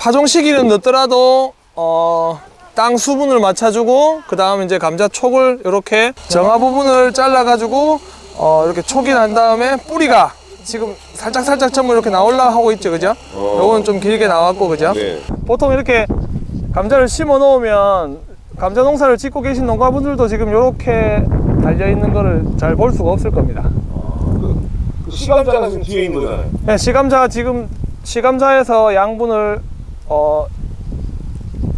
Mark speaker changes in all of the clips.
Speaker 1: 파종 시기는 늦더라도 어, 땅 수분을 맞춰주고 그 다음 이제 감자 촉을 이렇게 정화 부분을 잘라가지고 어, 이렇게 촉이 난 다음에 뿌리가 지금 살짝 살짝 전부 이렇게 나올라 하고 있죠, 그죠? 요건 좀 길게 나왔고, 그죠?
Speaker 2: 네.
Speaker 1: 보통 이렇게 감자를 심어 놓으면 감자 농사를 짓고 계신 농가분들도 지금 이렇게 달려 있는 거를 잘 볼 수가 없을 겁니다.
Speaker 2: 그 시감자가 지금 뒤에 있는 거잖아요.
Speaker 1: 네, 시감자 지금 시감자에서 양분을 어,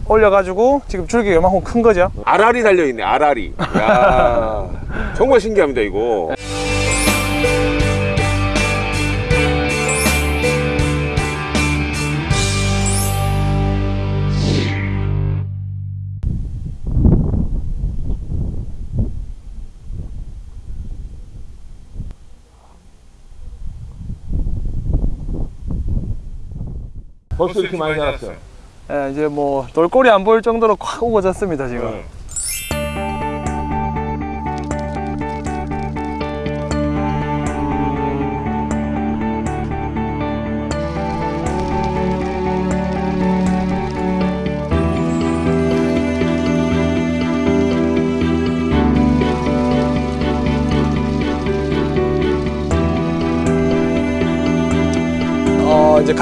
Speaker 1: 올려가지고 지금 줄기가 이만큼 큰 거죠.
Speaker 2: 알알이 달려 있네. 알알이. 야, 정말 신기합니다 이거. 벌써 이렇게 많이 자랐어요.
Speaker 1: 예, 이제 뭐 돌골이 안 보일 정도로 콱 우거졌습니다 지금.
Speaker 2: 네.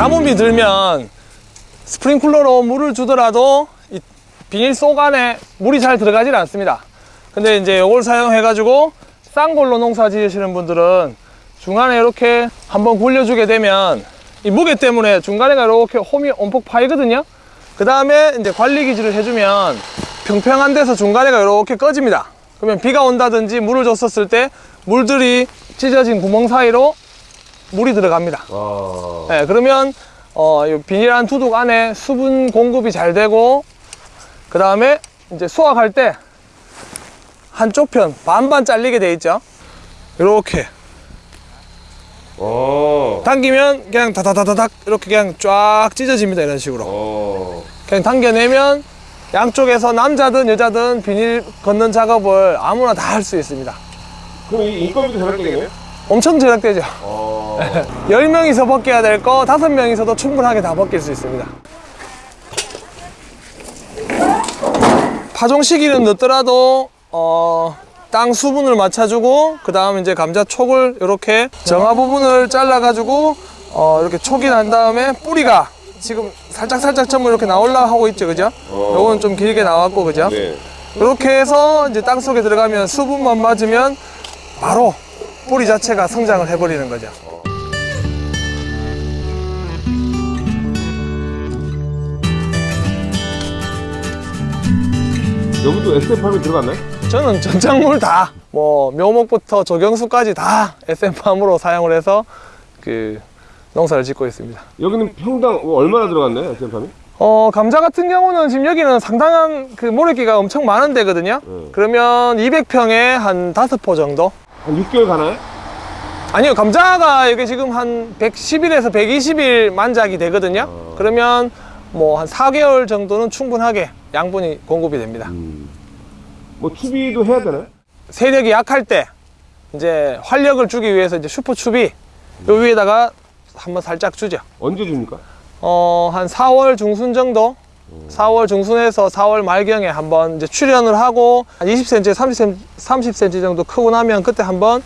Speaker 1: 가뭄이 들면 스프링클러로 물을 주더라도 이 비닐 속 안에 물이 잘 들어가질 않습니다. 근데 이제 이걸 사용해 가지고 쌍골로 농사 지으시는 분들은 중간에 이렇게 한번 굴려주게 되면 이 무게 때문에 중간에가 이렇게 홈이 엄폭 파이거든요. 그 다음에 이제 관리 기질을 해주면 평평한 데서 중간에가 이렇게 꺼집니다. 그러면 비가 온다든지 물을 줬었을 때 물들이 찢어진 구멍 사이로 물이 들어갑니다.
Speaker 2: 와.
Speaker 1: 네, 그러면 어, 이 비닐한 두둑 안에 수분 공급이 잘 되고 그 다음에 이제 수확할 때 한쪽 편 반반 잘리게 돼 있죠. 이렇게
Speaker 2: 어.
Speaker 1: 당기면 그냥 다다다다닥 이렇게 그냥 쫙 찢어집니다. 이런 식으로
Speaker 2: 어.
Speaker 1: 그냥 당겨내면 양쪽에서 남자든 여자든 비닐 걷는 작업을 아무나 다 할 수 있습니다.
Speaker 2: 그럼 이 인건비도 절약되겠네요?
Speaker 1: 엄청 절약되죠.
Speaker 2: 어.
Speaker 1: 10명이서 벗겨야 될 거 5명이서도 충분하게 다 벗길 수 있습니다. 파종 시기는 늦더라도 어, 땅 수분을 맞춰주고 그 다음 이제 감자 촉을 이렇게 정화 부분을 잘라가지고 어, 이렇게 촉이 난 다음에 뿌리가 지금 살짝 살짝 전부 이렇게 나올라 하고 있죠, 그죠?
Speaker 2: 어.
Speaker 1: 요건 좀 길게 나왔고, 그죠?
Speaker 2: 네.
Speaker 1: 이렇게 해서 이제 땅 속에 들어가면 수분만 맞으면 바로 뿌리 자체가 성장을 해버리는 거죠.
Speaker 2: 여기도 SF팜이 들어갔나요?
Speaker 1: 저는 전작물 다, 뭐 묘목부터 조경수까지 다 SM팜으로 사용을 해서 그 농사를 짓고 있습니다.
Speaker 2: 여기는 평당 얼마나 들어갔나요? SF팜이?
Speaker 1: 어, 감자 같은 경우는 지금 여기는 상당한 그 모래기가 엄청 많은 데거든요.
Speaker 2: 네.
Speaker 1: 그러면 200평에 한 5포 정도?
Speaker 2: 한 6개월 가나요?
Speaker 1: 아니요, 감자가 여기 지금 한 110일에서 120일 만작이 되거든요.
Speaker 2: 어.
Speaker 1: 그러면 뭐 한 4개월 정도는 충분하게 양분이 공급이 됩니다.
Speaker 2: 뭐 추비도 해야 되나요?
Speaker 1: 세력이 약할 때 이제 활력을 주기 위해서 이제 슈퍼 추비 요 위에다가 한번 살짝 주죠.
Speaker 2: 언제 줍니까?
Speaker 1: 어, 한 4월 중순 정도? 4월 중순에서 4월 말경에 한번 이제 출연을 하고 한 20cm, 30cm, 30cm 정도 크고 나면 그때 한번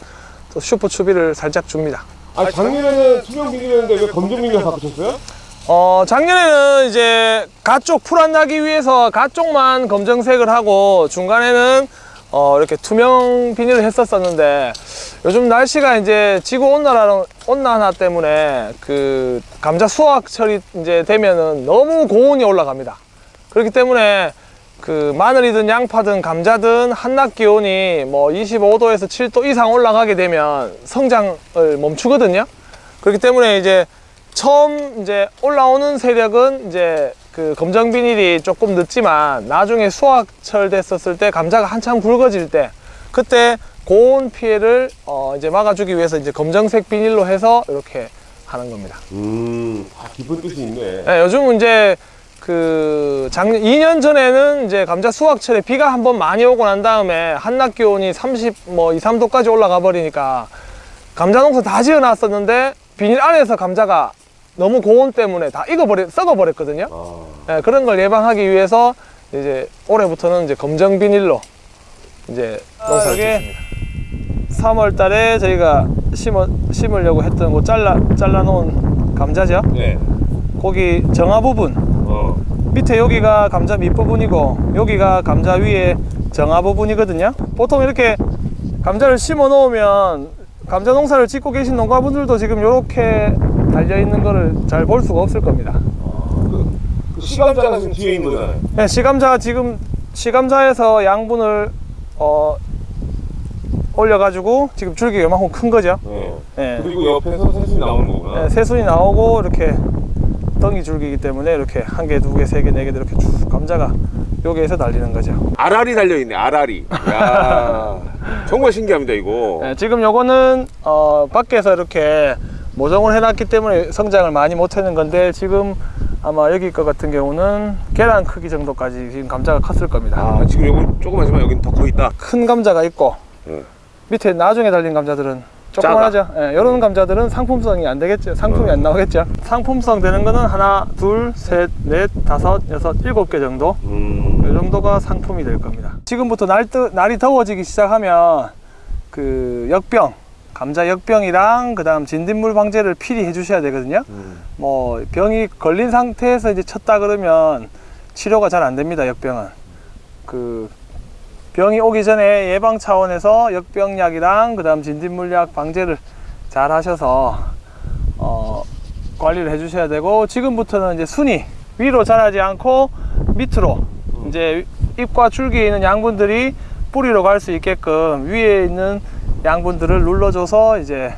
Speaker 1: 또 슈퍼 추비를 살짝 줍니다.
Speaker 2: 아 작년에는 투명 비닐이었는데 왜 검정 비닐 바꾸셨어요?
Speaker 1: 어, 작년에는 이제 가쪽 풀 안 나기 위해서 가쪽만 검정색을 하고 중간에는 어, 이렇게 투명 비닐을 했었었는데 요즘 날씨가 이제 지구 온난화, 온난화 때문에 그 감자 수확철이 이제 되면은 너무 고온이 올라갑니다. 그렇기 때문에 그 마늘이든 양파든 감자든 한낮 기온이 뭐 25도에서 7도 이상 올라가게 되면 성장을 멈추거든요. 그렇기 때문에 이제 처음 이제 올라오는 세력은 이제 그 검정 비닐이 조금 늦지만 나중에 수확철 됐었을 때 감자가 한참 굵어질 때 그때 고온 피해를 어 이제 막아주기 위해서 이제 검정색 비닐로 해서 이렇게 하는 겁니다.
Speaker 2: 음, 아, 깊은 뜻이 있네.
Speaker 1: 네, 요즘은 이제 그 작년 2년 전에는 이제 감자 수확철에 비가 한번 많이 오고 난 다음에 한낮 기온이 30 뭐 2, 3도까지 올라가 버리니까 감자 농사 다 지어 놨었는데 비닐 안에서 감자가 너무 고온 때문에 다 익어버려 썩어버렸거든요.
Speaker 2: 아,
Speaker 1: 예, 그런 걸 예방하기 위해서 이제 올해부터는 이제 검정 비닐로 이제 농사를 짓습니다. 3월 달에 저희가 심어, 심으려고 했던 거 잘라, 잘라 놓은 감자죠.
Speaker 2: 네.
Speaker 1: 거기 정화 부분,
Speaker 2: 어.
Speaker 1: 밑에 여기가 감자 밑부분이고 여기가 감자 위에 정화 부분이거든요. 보통 이렇게 감자를 심어 놓으면 감자 농사를 짓고 계신 농가분들도 지금 이렇게 달려 있는 거를 잘 볼 수가 없을 겁니다.
Speaker 2: 그, 그 시감자가 지금 뒤에 있는 거잖아요.
Speaker 1: 네, 시감자 지금 시감자에서 양분을 어, 올려가지고 지금 줄기가 이만큼 큰 거죠.
Speaker 2: 네.
Speaker 1: 네.
Speaker 2: 그리고 옆에서 새순이 나오는 거구나.
Speaker 1: 네, 새순이 나오고 이렇게 덩이 줄기이기 때문에 이렇게 한 개, 두 개, 세 개, 네 개 이렇게 쭉 감자가 여기에서 달리는 거죠.
Speaker 2: 알알이 달려 있네. 알알이. 야, 정말 신기합니다 이거.
Speaker 1: 네, 지금 요거는 어, 밖에서 이렇게 모종을 해놨기 때문에 성장을 많이 못하는 건데 지금 아마 여기 거 같은 경우는 계란 크기 정도까지 지금 감자가 컸을 겁니다.
Speaker 2: 아, 지금 요건 조그마지만 여긴 더 커 있다.
Speaker 1: 큰 감자가 있고
Speaker 2: 네.
Speaker 1: 밑에 나중에 달린 감자들은 조그만하죠. 예, 이런 감자들은 상품성이 안 되겠죠. 상품이
Speaker 2: 어.
Speaker 1: 안 나오겠죠. 상품성 되는 거는 하나, 둘, 셋, 넷, 다섯, 여섯, 일곱 개 정도.
Speaker 2: 음.
Speaker 1: 이 정도가 상품이 될 겁니다. 지금부터 날, 뜨, 날이 더워지기 시작하면 그 역병, 감자 역병이랑 그 다음 진딧물 방제를 필히 해주셔야 되거든요.
Speaker 2: 음.
Speaker 1: 뭐 병이 걸린 상태에서 이제 쳤다 그러면 치료가 잘 안 됩니다. 역병은 그 병이 오기 전에 예방 차원에서 역병약이랑 그 다음 진딧물약 방제를 잘 하셔서 어, 관리를 해주셔야 되고 지금부터는 이제 순이 위로 자라지 않고 밑으로 이제 잎과 줄기에 있는 양분들이 뿌리로 갈 수 있게끔 위에 있는 양분들을 눌러줘서 이제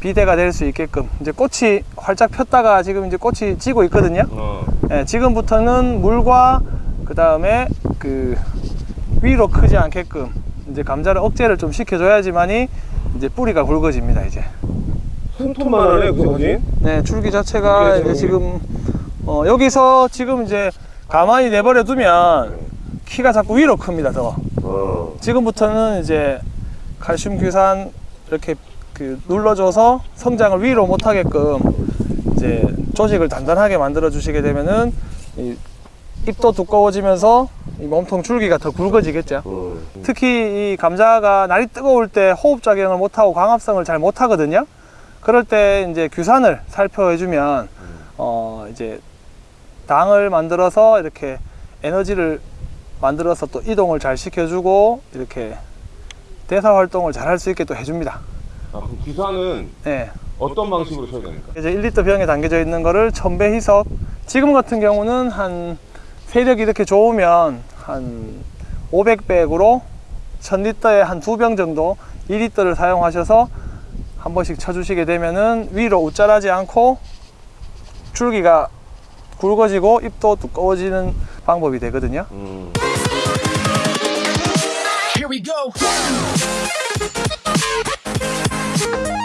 Speaker 1: 비대가 될 수 있게끔 이제 꽃이 활짝 폈다가 지금 이제 꽃이 지고 있거든요.
Speaker 2: 어.
Speaker 1: 예, 지금부터는 물과 그 다음에 그 위로 크지 않게끔 이제 감자를 억제를 좀 시켜줘야지만이 이제 뿌리가 굵어집니다 이제.
Speaker 2: 손톱만 하네 그 사진.
Speaker 1: 네, 줄기 자체가 이제 지금 어, 여기서 지금 이제 가만히 내버려 두면 키가 자꾸 위로 큽니다 더.
Speaker 2: 어.
Speaker 1: 지금부터는 이제 칼슘 규산 이렇게 그 눌러줘서 성장을 위로 못하게끔 이제 조직을 단단하게 만들어 주시게 되면은 이 잎도 두꺼워지면서 이 몸통 줄기가 더 굵어지겠죠.
Speaker 2: 어.
Speaker 1: 특히 이 감자가 날이 뜨거울 때 호흡 작용을 못하고 광합성을 잘 못하거든요. 그럴 때 이제 규산을 살펴해주면 어 이제 당을 만들어서 이렇게 에너지를 만들어서 또 이동을 잘 시켜주고 이렇게 대사 활동을 잘 할 수 있게 또 해줍니다
Speaker 2: 아, 그럼 기사는
Speaker 1: 네.
Speaker 2: 어떤 방식으로 쳐야 됩니까?
Speaker 1: 이제 1리터 병에 담겨져 있는 거를 천배 희석 지금 같은 경우는 한 세력이 이렇게 좋으면 한 500백으로 1000리터에 한 두 병 정도 2리터를 사용하셔서 한 번씩 쳐주시게 되면은 위로 옷자라지 않고 줄기가 굵어지고 잎도 두꺼워지는 방법이 되거든요
Speaker 2: 음. you